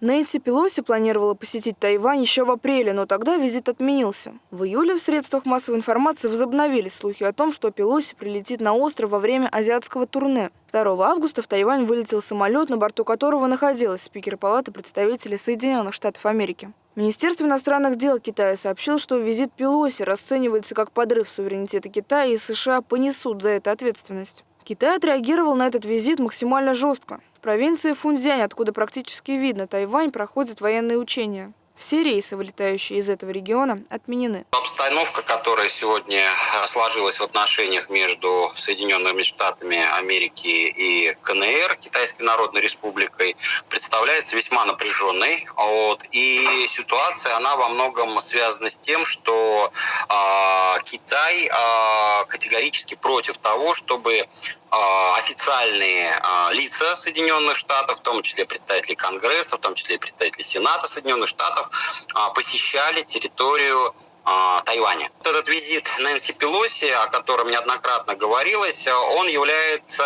Нэнси Пелоси планировала посетить Тайвань еще в апреле, но тогда визит отменился. В июле в средствах массовой информации возобновились слухи о том, что Пелоси прилетит на остров во время азиатского турне. 2 августа в Тайвань вылетел самолет, на борту которого находилась спикер Палаты представителей Соединенных Штатов Америки. Министерство иностранных дел Китая сообщило, что визит Пелоси расценивается как подрыв суверенитета Китая и США понесут за это ответственность. Китай отреагировал на этот визит максимально жестко. В провинции Фунцзянь, откуда практически видно Тайвань, проходят военные учения. Все рейсы, вылетающие из этого региона, отменены. Обстановка, которая сегодня сложилась в отношениях между Соединенными Штатами Америки и КНР, Китайской Народной Республикой, представляется весьма напряженной. Вот. И ситуация, она во многом связана с тем, что э, Китай э, категорически против того, чтобы а, официальные а, лица Соединенных Штатов, в том числе представители Конгресса, в том числе представители Сената Соединенных Штатов, а, посещали территорию Тайваня. Этот визит Нэнси Пелоси, о котором неоднократно говорилось, он является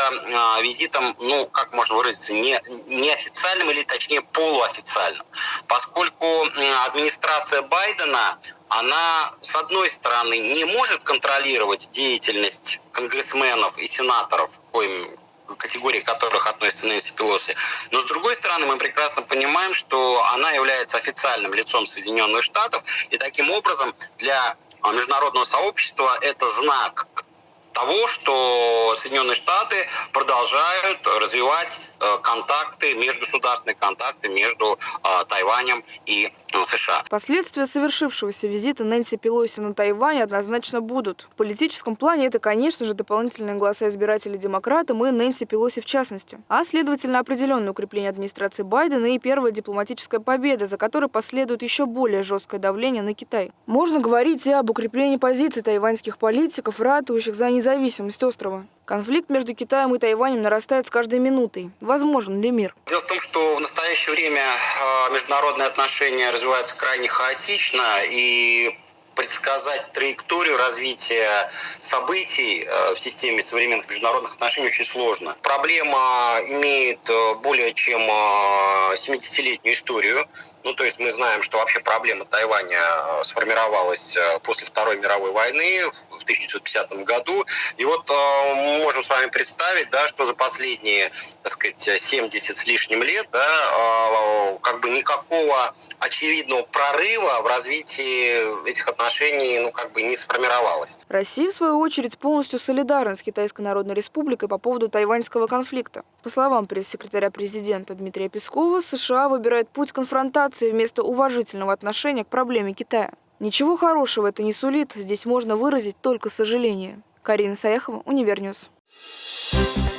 визитом, ну, как можно выразиться, не, неофициальным или точнее полуофициальным, поскольку администрация Байдена она, с одной стороны, не может контролировать деятельность конгрессменов и сенаторов, коим категории которых относится Нэнси Пелоси. Но с другой стороны, мы прекрасно понимаем, что она является официальным лицом Соединенных Штатов, и таким образом для международного сообщества это знак того, что Соединенные Штаты продолжают развивать э, контакты, межгосударственные контакты между э, Тайванем и э, США. Последствия совершившегося визита Нэнси Пелоси на Тайвань однозначно будут. В политическом плане это, конечно же, дополнительные голоса избирателей демократам и Нэнси Пелоси в частности. А, следовательно, определенное укрепление администрации Байдена и первая дипломатическая победа, за которой последует еще более жесткое давление на Китай. Можно говорить и об укреплении позиций тайваньских политиков, ратующих за независимость независимость острова. Конфликт между Китаем и Тайванем нарастает с каждой минутой. Возможен ли мир? Дело в том, что в настоящее время а, международные отношения развиваются крайне хаотично, и предсказать траекторию развития событий э, в системе современных международных отношений очень сложно. Проблема имеет э, более чем 70-летнюю э, историю. Ну, то есть мы знаем, что вообще проблема Тайваня сформировалась после Второй мировой войны в 1950 году. И вот мы можем с вами представить, да, что за последние, так сказать, 70 с лишним лет, да, как бы никакого очевидного прорыва в развитии этих отношений отношений ну, как бы не сформировалось. Россия, в свою очередь, полностью солидарна с Китайской Народной Республикой по поводу тайваньского конфликта. По словам пресс-секретаря президента Дмитрия Пескова, США выбирает путь конфронтации вместо уважительного отношения к проблеме Китая. Ничего хорошего это не сулит, здесь можно выразить только сожаление. Карина Саяхова, Univer News. Thank you